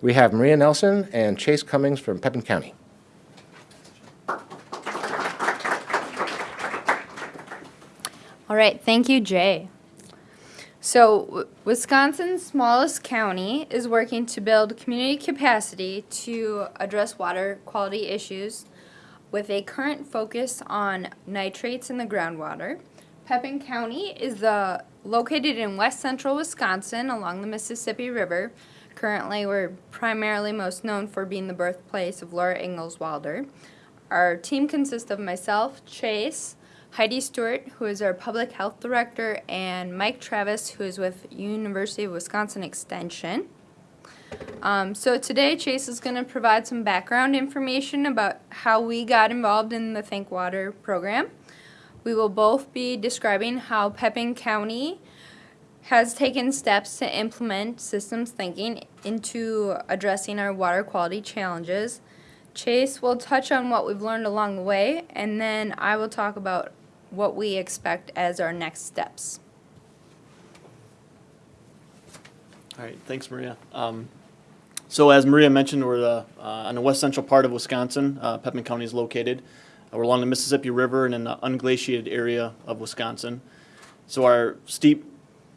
We have Maria Nelson and Chase Cummings from Pepin County. All right, thank you, Jay. So, Wisconsin's smallest county is working to build community capacity to address water quality issues with a current focus on nitrates in the groundwater. Pepin County is the located in west central Wisconsin along the Mississippi River. Currently, we're primarily most known for being the birthplace of Laura Ingalls Wilder. Our team consists of myself, Chase, Heidi Stewart, who is our public health director, and Mike Travis, who is with University of Wisconsin Extension. Um, so today, Chase is going to provide some background information about how we got involved in the Think Water program. We will both be describing how Pepin County has taken steps to implement systems thinking into addressing our water quality challenges. Chase will touch on what we've learned along the way, and then I will talk about what we expect as our next steps. All right, thanks, Maria. Um, So as Maria mentioned, we're the, uh, on the west central part of Wisconsin. Uh, Pepin County is located. Uh, We're along the Mississippi River and in the unglaciated area of Wisconsin. So our steep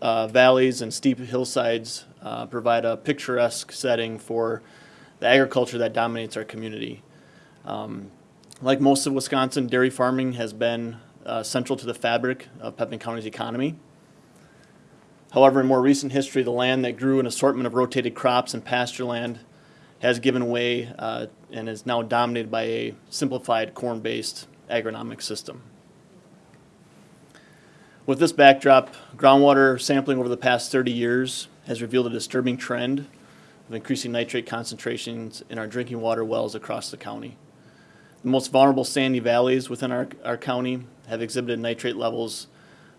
uh, valleys and steep hillsides uh, provide a picturesque setting for the agriculture that dominates our community. Um, Like most of Wisconsin, dairy farming has been uh, central to the fabric of Pepin County's economy. However, in more recent history, the land that grew an assortment of rotated crops and pasture land has given way uh, and is now dominated by a simplified corn-based agronomic system. With this backdrop, groundwater sampling over the past 30 years has revealed a disturbing trend of increasing nitrate concentrations in our drinking water wells across the county. The most vulnerable sandy valleys within our, our county have exhibited nitrate levels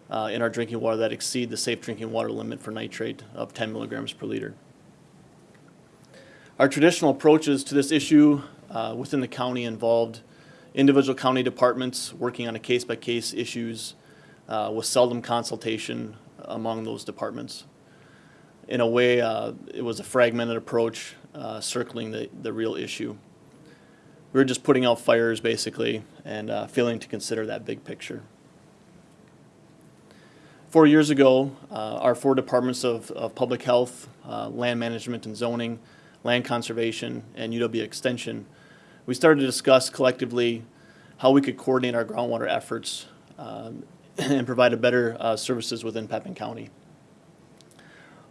uh, in our drinking water that exceed the safe drinking water limit for nitrate of 10 milligrams per liter. Our traditional approaches to this issue uh, within the county involved individual county departments working on a case-by-case issues uh, with seldom consultation among those departments. In a way, uh, it was a fragmented approach uh, circling the, the real issue. We were just putting out fires basically and uh, failing to consider that big picture. Four years ago, uh, our four departments of, of public health, uh, land management and zoning, land conservation, and UW Extension, we started to discuss collectively how we could coordinate our groundwater efforts um, and provide a better uh, services within Pepin County.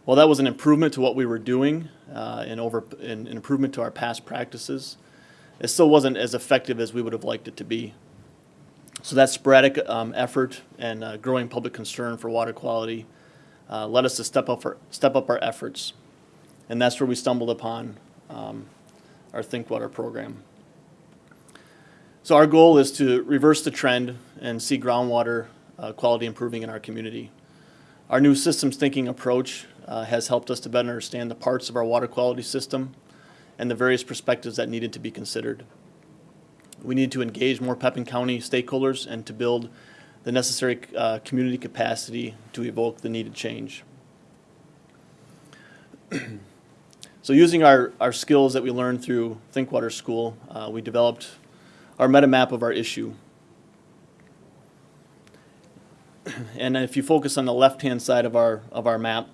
While that was an improvement to what we were doing uh, and over an an improvement to our past practices, it still wasn't as effective as we would have liked it to be. So that sporadic um, effort and uh, growing public concern for water quality uh, led us to step up our, step up our efforts. And that's where we stumbled upon um, our Think Water program. So our goal is to reverse the trend and see groundwater uh, quality improving in our community. Our new systems thinking approach uh, has helped us to better understand the parts of our water quality system and the various perspectives that needed to be considered. We need to engage more Pepin County stakeholders and to build the necessary uh, community capacity to evoke the needed change. so using our, our skills that we learned through ThinkWater School, uh, we developed our meta map of our issue. and if you focus on the left-hand side of our, of our map,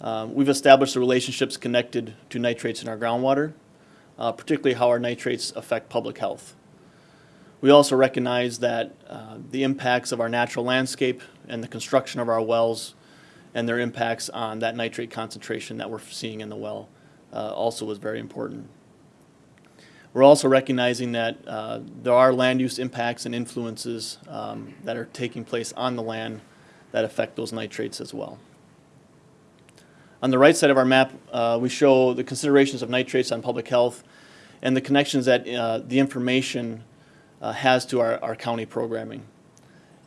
um, we've established the relationships connected to nitrates in our groundwater, uh, particularly how our nitrates affect public health. We also recognize that uh, the impacts of our natural landscape and the construction of our wells and their impacts on that nitrate concentration that we're seeing in the well uh, also was very important. We're also recognizing that uh, there are land use impacts and influences um, that are taking place on the land that affect those nitrates as well. On the right side of our map, uh, we show the considerations of nitrates on public health and the connections that uh, the information uh, has to our, our county programming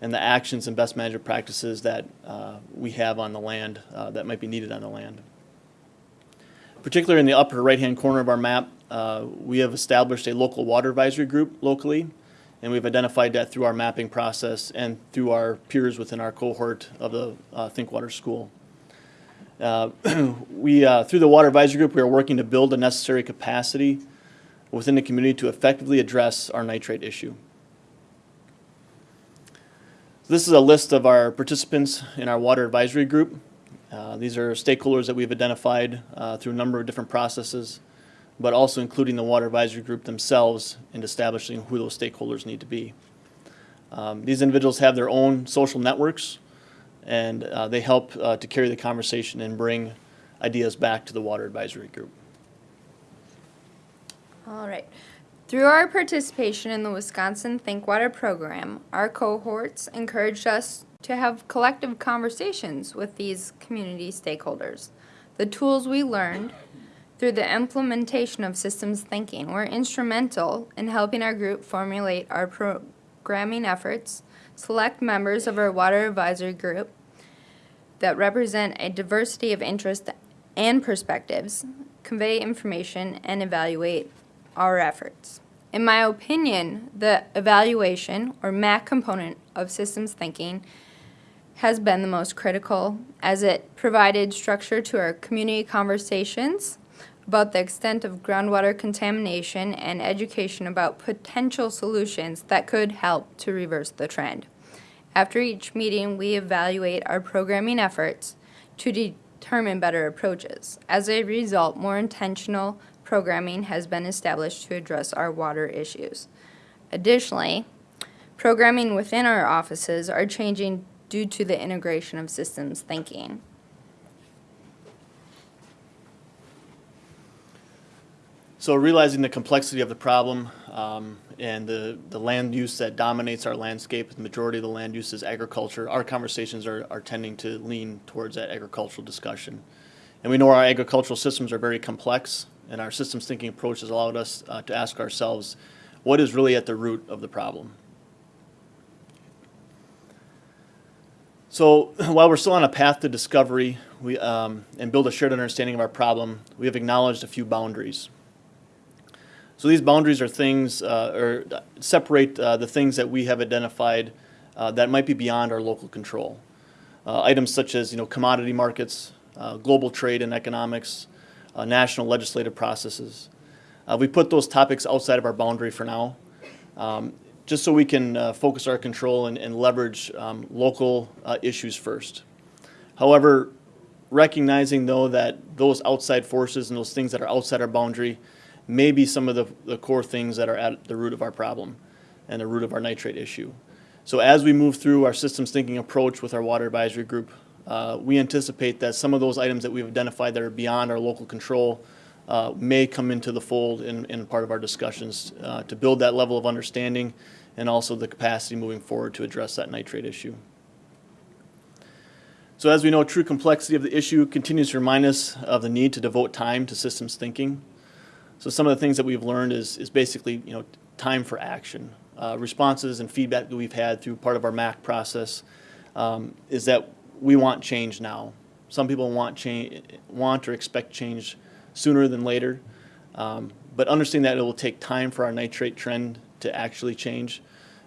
and the actions and best management practices that uh, we have on the land uh, that might be needed on the land. Particularly in the upper right-hand corner of our map, uh, we have established a local water advisory group locally, and we've identified that through our mapping process and through our peers within our cohort of the uh, Think Water School. Uh, We, uh, through the Water Advisory Group, we are working to build the necessary capacity within the community to effectively address our nitrate issue. This is a list of our participants in our Water Advisory Group. Uh, These are stakeholders that we've identified through a number of different processes, but also including the Water Advisory Group themselves in establishing who those stakeholders need to be. Um, These individuals have their own social networks, and uh, they help uh, to carry the conversation and bring ideas back to the Water Advisory Group. All right. Through our participation in the Wisconsin Think Water program, our cohorts encouraged us to have collective conversations with these community stakeholders. The tools we learned through the implementation of systems thinking were instrumental in helping our group formulate our programming efforts, select members of our water advisory group that represent a diversity of interests and perspectives, convey information, and evaluate our efforts. In my opinion, the evaluation or MAC component of systems thinking has been the most critical as it provided structure to our community conversations about the extent of groundwater contamination and education about potential solutions that could help to reverse the trend. After each meeting, we evaluate our programming efforts to determine better approaches. As a result, more intentional programming has been established to address our water issues. Additionally, programming within our offices are changing due to the integration of systems thinking. So realizing the complexity of the problem um, and the, the land use that dominates our landscape, the majority of the land use is agriculture, our conversations are, are tending to lean towards that agricultural discussion. And we know our agricultural systems are very complex, and our systems thinking approach has allowed us uh, to ask ourselves, what is really at the root of the problem? So while we're still on a path to discovery we, um, and build a shared understanding of our problem, we have acknowledged a few boundaries. So these boundaries are things, uh, or separate uh, the things that we have identified uh, that might be beyond our local control. Uh, items such as, you know, commodity markets, uh, global trade and economics, uh, national legislative processes. we put those topics outside of our boundary for now, um, just so we can focus our control and, and leverage um, local issues first. However, recognizing though that those outside forces and those things that are outside our boundary may be some of the, the core things that are at the root of our problem and the root of our nitrate issue. So as we move through our systems thinking approach with our water advisory group, uh, we anticipate that some of those items that we've identified that are beyond our local control uh, may come into the fold in, in part of our discussions uh, to build that level of understanding and also the capacity moving forward to address that nitrate issue. So as we know, true complexity of the issue continues to remind us of the need to devote time to systems thinking. So some of the things that we've learned is, is basically, you know, time for action. Uh, responses and feedback that we've had through part of our MAC process um, is that we want change now. Some people want change, want or expect change sooner than later, um, but understanding that it will take time for our nitrate trend to actually change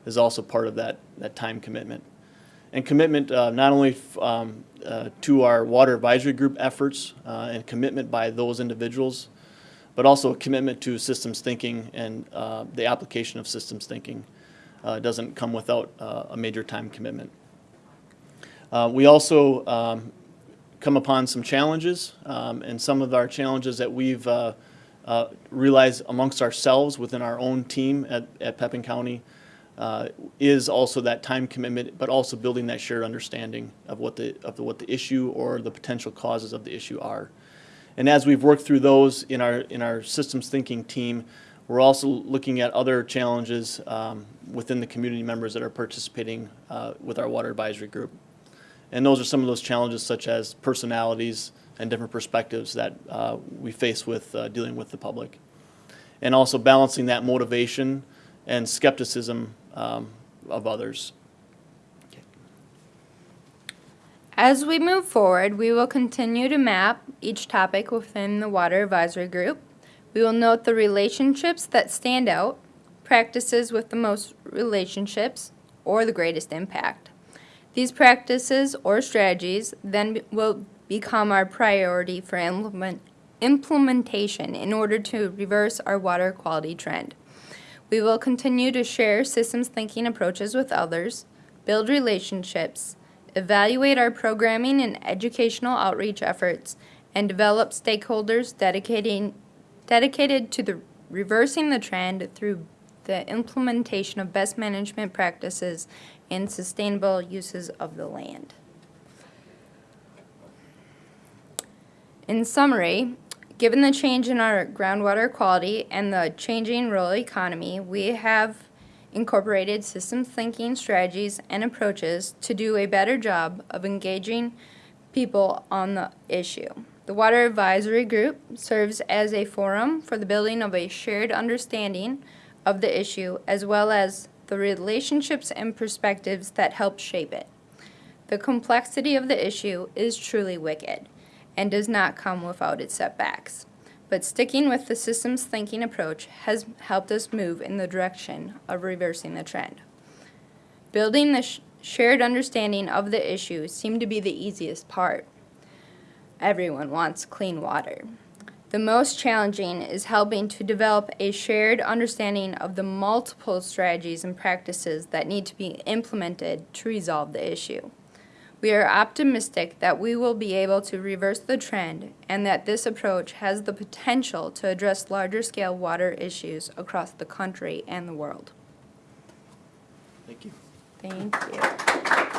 is also part of that, that time commitment. And commitment uh, not only um, uh, to our water advisory group efforts uh, and commitment by those individuals, but also a commitment to systems thinking and uh, the application of systems thinking uh, doesn't come without uh, a major time commitment. Uh, we also um, come upon some challenges, um, and some of our challenges that we've uh, uh, realized amongst ourselves within our own team at, at Pepin County is also that time commitment, but also building that shared understanding of what the, of what the issue or the potential causes of the issue are. And as we've worked through those in our, in our systems thinking team, we're also looking at other challenges um, within the community members that are participating uh, with our water advisory group. And those are some of those challenges such as personalities and different perspectives that uh, we face with uh, dealing with the public. And also balancing that motivation and skepticism um, of others. As we move forward, we will continue to map each topic within the Water Advisory Group. We will note the relationships that stand out, practices with the most relationships, or the greatest impact. These practices or strategies then will become our priority for implement, implementation in order to reverse our water quality trend. We will continue to share systems thinking approaches with others, build relationships, evaluate our programming and educational outreach efforts, and develop stakeholders dedicating, dedicated to the reversing the trend through the implementation of best management practices and sustainable uses of the land. In summary, given the change in our groundwater quality and the changing rural economy, we have incorporated systems thinking strategies and approaches to do a better job of engaging people on the issue. The Water Advisory Group serves as a forum for the building of a shared understanding of the issue as well as the relationships and perspectives that help shape it. The complexity of the issue is truly wicked and does not come without its setbacks. But sticking with the systems thinking approach has helped us move in the direction of reversing the trend. Building the sh- shared understanding of the issue seemed to be the easiest part. Everyone wants clean water. The most challenging is helping to develop a shared understanding of the multiple strategies and practices that need to be implemented to resolve the issue. We are optimistic that we will be able to reverse the trend and that this approach has the potential to address larger scale water issues across the country and the world. Thank you. Thank you.